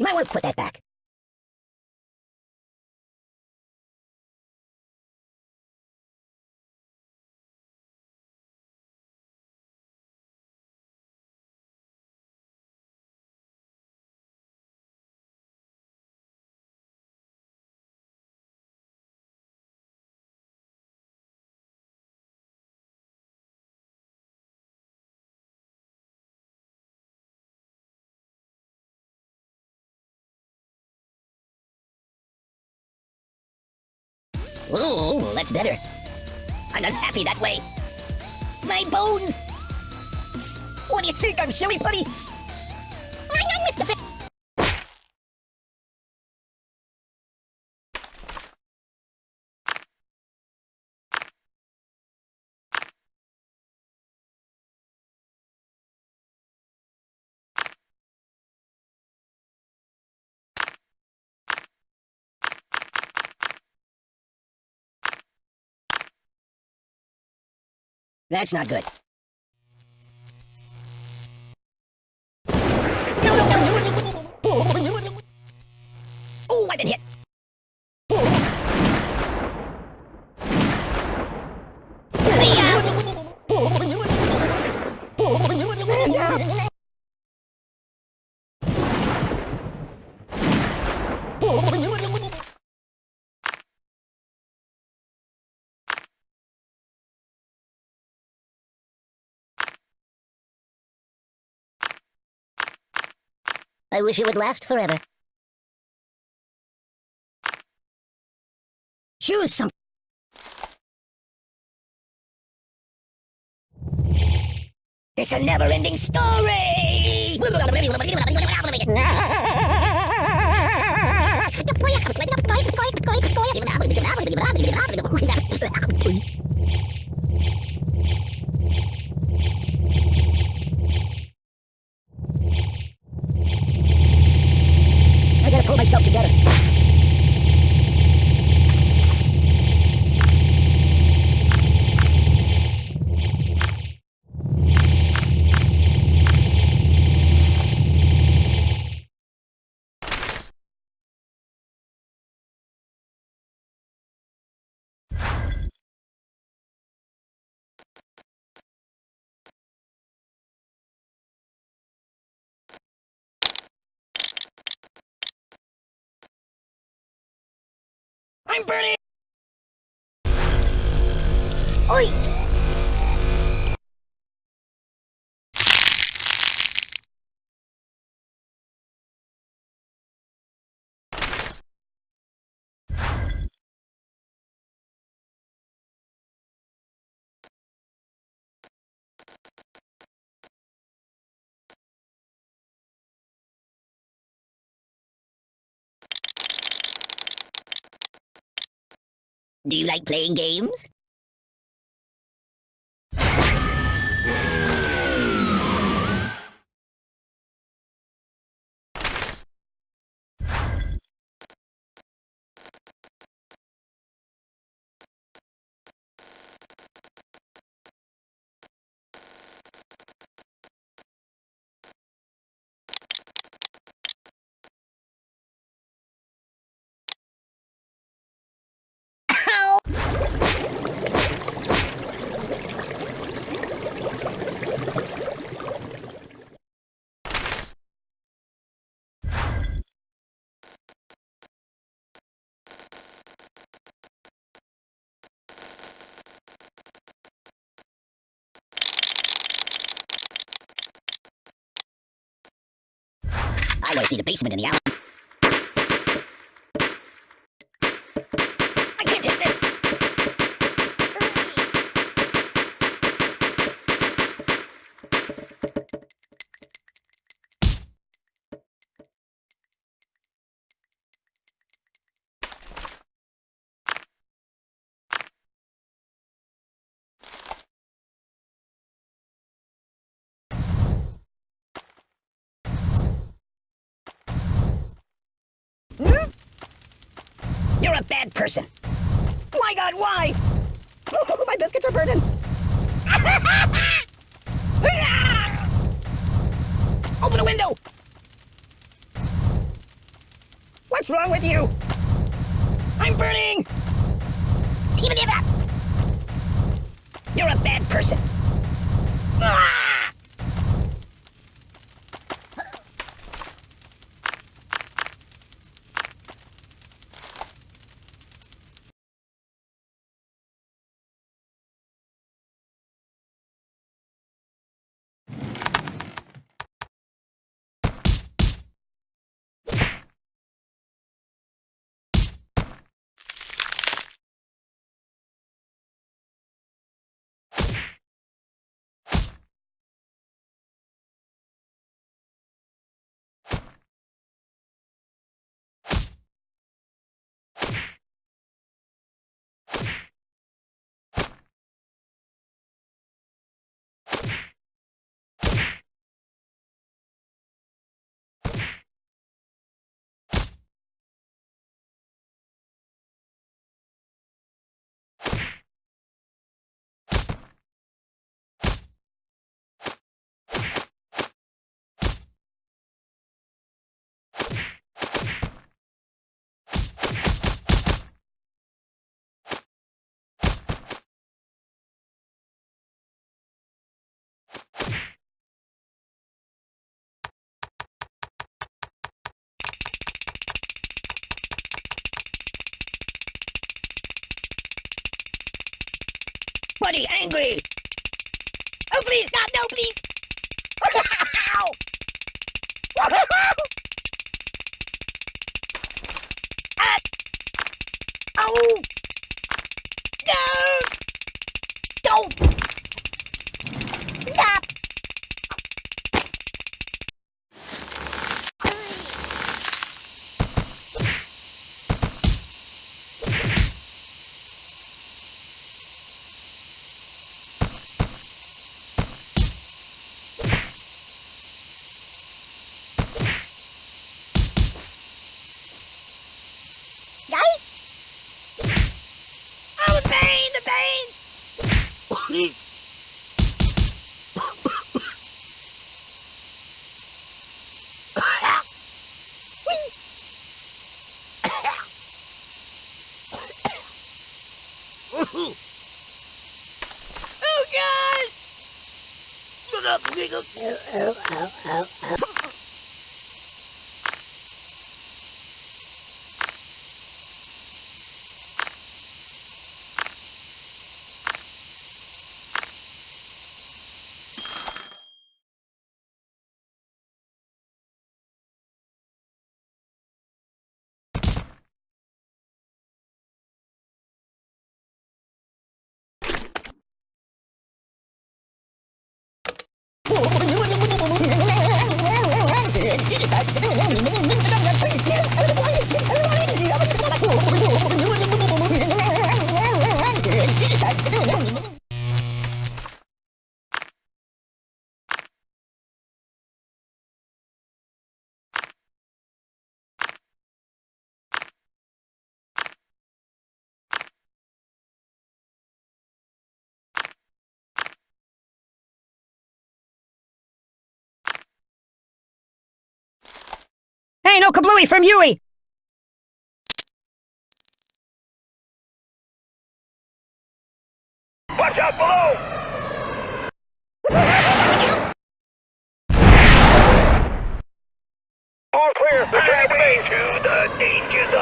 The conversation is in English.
You might want to put that back. Ooh, that's better. I'm unhappy that way. My bones! What do you think? I'm silly putty? I'm not Mr. That's not good. I wish it would last forever. Choose some. It's a never-ending story! I'm burning! Oi! Do you like playing games? I see the basement in the alley. You're a bad person. My God, why? Oh, my biscuits are burning. Open a window. What's wrong with you? I'm burning! Even if. You're a bad person. Ah! Buddy, angry! Oh, please, stop! No, please! Ah! Oh! No! Don't! Whee! oh, God! Hey, no kablooey from Yui! the danger zone.